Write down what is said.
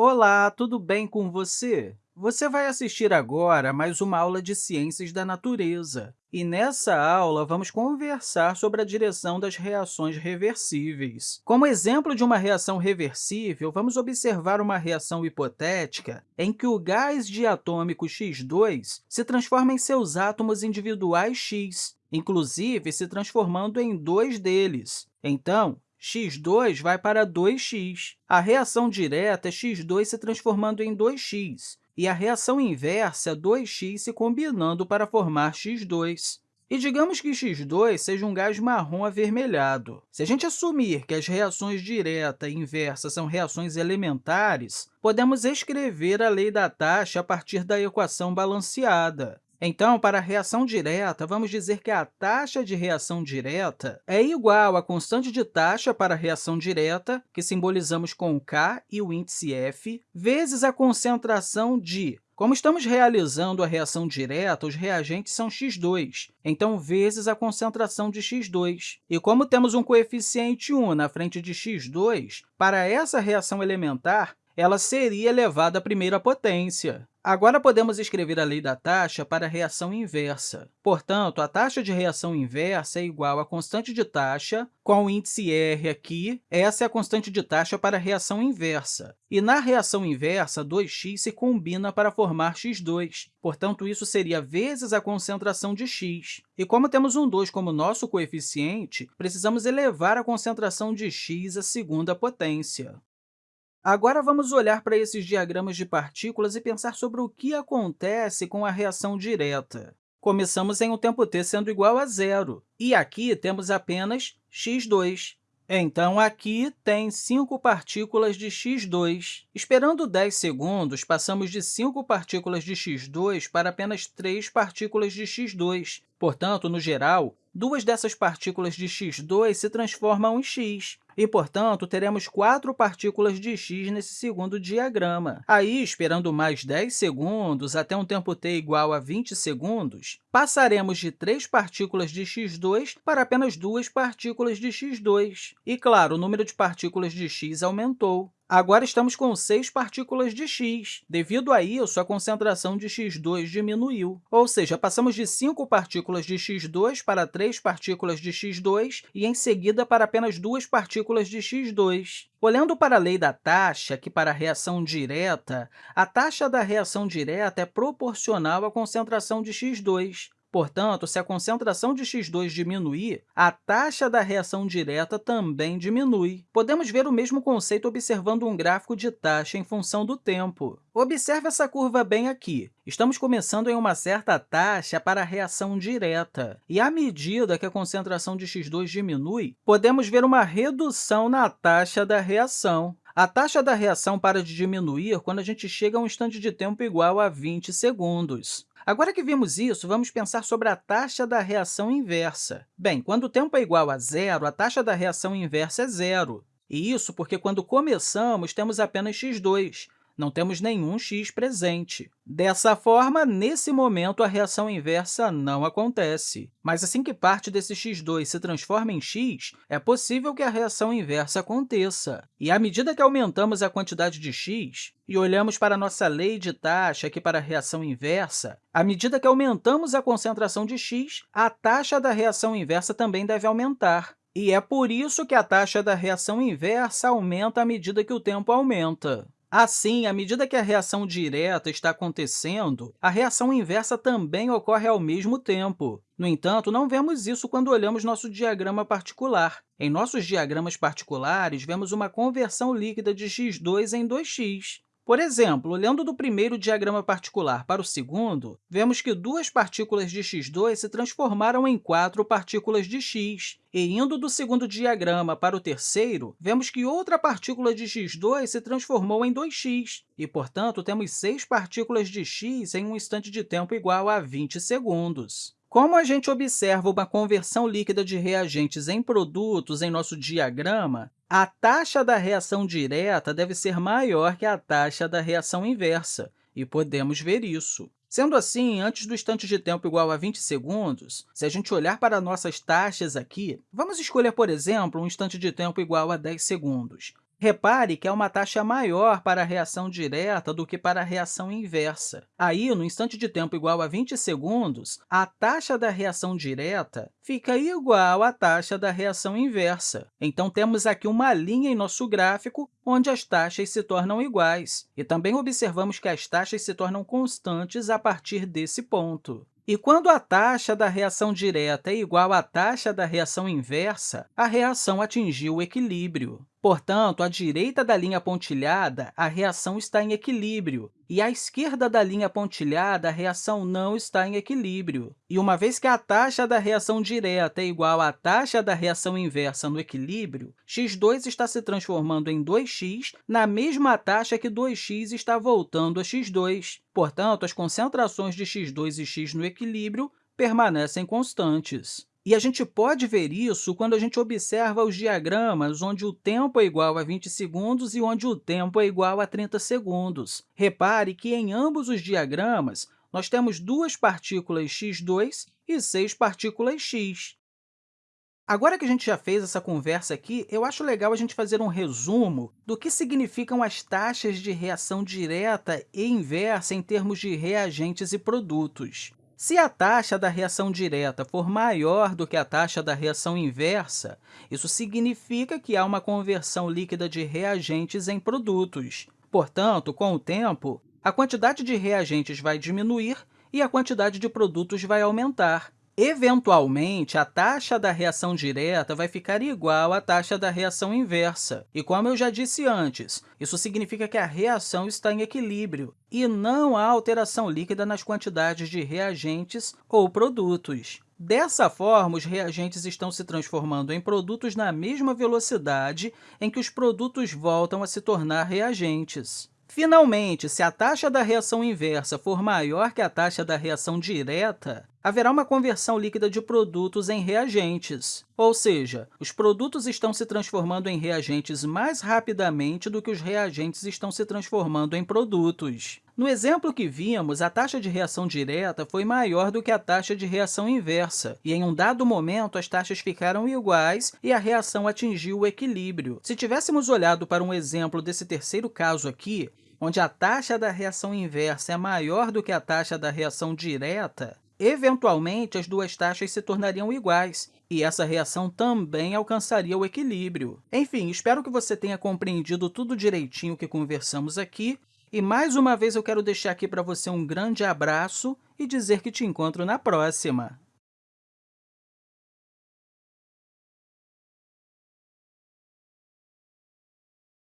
Olá, tudo bem com você? Você vai assistir agora a mais uma aula de Ciências da Natureza. E nessa aula, vamos conversar sobre a direção das reações reversíveis. Como exemplo de uma reação reversível, vamos observar uma reação hipotética em que o gás diatômico X2 se transforma em seus átomos individuais X, inclusive se transformando em dois deles. Então, x2 vai para 2x. A reação direta é x2 se transformando em 2x, e a reação inversa é 2x se combinando para formar x2. E digamos que x2 seja um gás marrom avermelhado. Se a gente assumir que as reações direta e inversa são reações elementares, podemos escrever a lei da taxa a partir da equação balanceada. Então, para a reação direta, vamos dizer que a taxa de reação direta é igual à constante de taxa para a reação direta, que simbolizamos com K e o índice F, vezes a concentração de como estamos realizando a reação direta, os reagentes são x2, então, vezes a concentração de x2. E como temos um coeficiente 1 na frente de x2, para essa reação elementar, ela seria elevada à primeira potência. Agora, podemos escrever a lei da taxa para a reação inversa. Portanto, a taxa de reação inversa é igual à constante de taxa, com o índice R aqui, essa é a constante de taxa para a reação inversa. E na reação inversa, 2x se combina para formar x2. Portanto, isso seria vezes a concentração de x. E como temos um 2 como nosso coeficiente, precisamos elevar a concentração de x à segunda potência. Agora, vamos olhar para esses diagramas de partículas e pensar sobre o que acontece com a reação direta. Começamos em um tempo t sendo igual a zero, e aqui temos apenas x2. Então, aqui tem 5 partículas de x2. Esperando 10 segundos, passamos de 5 partículas de x2 para apenas 3 partículas de x2. Portanto, no geral, duas dessas partículas de x2 se transformam em x, e, portanto, teremos quatro partículas de x nesse segundo diagrama. Aí, esperando mais 10 segundos, até um tempo t igual a 20 segundos, passaremos de três partículas de x2 para apenas duas partículas de x2. E, claro, o número de partículas de x aumentou. Agora estamos com 6 partículas de x. Devido a isso, a concentração de x2 diminuiu, ou seja, passamos de 5 partículas de x2 para 3 partículas de x2 e, em seguida, para apenas 2 partículas de x2. Olhando para a lei da taxa, que para a reação direta, a taxa da reação direta é proporcional à concentração de x2. Portanto, se a concentração de x2 diminuir, a taxa da reação direta também diminui. Podemos ver o mesmo conceito observando um gráfico de taxa em função do tempo. Observe essa curva bem aqui. Estamos começando em uma certa taxa para a reação direta, e à medida que a concentração de x2 diminui, podemos ver uma redução na taxa da reação. A taxa da reação para de diminuir quando a gente chega a um instante de tempo igual a 20 segundos. Agora que vimos isso, vamos pensar sobre a taxa da reação inversa. Bem, quando o tempo é igual a zero, a taxa da reação inversa é zero. E isso porque, quando começamos, temos apenas x2, não temos nenhum x presente. Dessa forma, nesse momento, a reação inversa não acontece. Mas assim que parte desse x2 se transforma em x, é possível que a reação inversa aconteça. E à medida que aumentamos a quantidade de x e olhamos para a nossa lei de taxa aqui para a reação inversa, à medida que aumentamos a concentração de x, a taxa da reação inversa também deve aumentar. E é por isso que a taxa da reação inversa aumenta à medida que o tempo aumenta. Assim, à medida que a reação direta está acontecendo, a reação inversa também ocorre ao mesmo tempo. No entanto, não vemos isso quando olhamos nosso diagrama particular. Em nossos diagramas particulares, vemos uma conversão líquida de x2 em 2x. Por exemplo, olhando do primeiro diagrama particular para o segundo, vemos que duas partículas de x2 se transformaram em quatro partículas de x. E, indo do segundo diagrama para o terceiro, vemos que outra partícula de x2 se transformou em 2x, e, portanto, temos seis partículas de x em um instante de tempo igual a 20 segundos. Como a gente observa uma conversão líquida de reagentes em produtos em nosso diagrama, a taxa da reação direta deve ser maior que a taxa da reação inversa, e podemos ver isso. Sendo assim, antes do instante de tempo igual a 20 segundos, se a gente olhar para nossas taxas aqui, vamos escolher, por exemplo, um instante de tempo igual a 10 segundos. Repare que é uma taxa maior para a reação direta do que para a reação inversa. Aí, no instante de tempo igual a 20 segundos, a taxa da reação direta fica igual à taxa da reação inversa. Então, temos aqui uma linha em nosso gráfico onde as taxas se tornam iguais. E também observamos que as taxas se tornam constantes a partir desse ponto. E quando a taxa da reação direta é igual à taxa da reação inversa, a reação atingiu o equilíbrio. Portanto, à direita da linha pontilhada, a reação está em equilíbrio, e à esquerda da linha pontilhada, a reação não está em equilíbrio. E uma vez que a taxa da reação direta é igual à taxa da reação inversa no equilíbrio, x2 está se transformando em 2x na mesma taxa que 2x está voltando a x2. Portanto, as concentrações de x2 e x no equilíbrio permanecem constantes. E a gente pode ver isso quando a gente observa os diagramas onde o tempo é igual a 20 segundos e onde o tempo é igual a 30 segundos. Repare que, em ambos os diagramas, nós temos duas partículas x2 e seis partículas x. Agora que a gente já fez essa conversa aqui, eu acho legal a gente fazer um resumo do que significam as taxas de reação direta e inversa em termos de reagentes e produtos. Se a taxa da reação direta for maior do que a taxa da reação inversa, isso significa que há uma conversão líquida de reagentes em produtos. Portanto, com o tempo, a quantidade de reagentes vai diminuir e a quantidade de produtos vai aumentar. Eventualmente, a taxa da reação direta vai ficar igual à taxa da reação inversa. E, como eu já disse antes, isso significa que a reação está em equilíbrio e não há alteração líquida nas quantidades de reagentes ou produtos. Dessa forma, os reagentes estão se transformando em produtos na mesma velocidade em que os produtos voltam a se tornar reagentes. Finalmente, se a taxa da reação inversa for maior que a taxa da reação direta, haverá uma conversão líquida de produtos em reagentes, ou seja, os produtos estão se transformando em reagentes mais rapidamente do que os reagentes estão se transformando em produtos. No exemplo que vimos, a taxa de reação direta foi maior do que a taxa de reação inversa, e em um dado momento as taxas ficaram iguais e a reação atingiu o equilíbrio. Se tivéssemos olhado para um exemplo desse terceiro caso aqui, onde a taxa da reação inversa é maior do que a taxa da reação direta, eventualmente as duas taxas se tornariam iguais, e essa reação também alcançaria o equilíbrio. Enfim, espero que você tenha compreendido tudo direitinho que conversamos aqui, e mais uma vez eu quero deixar aqui para você um grande abraço e dizer que te encontro na próxima!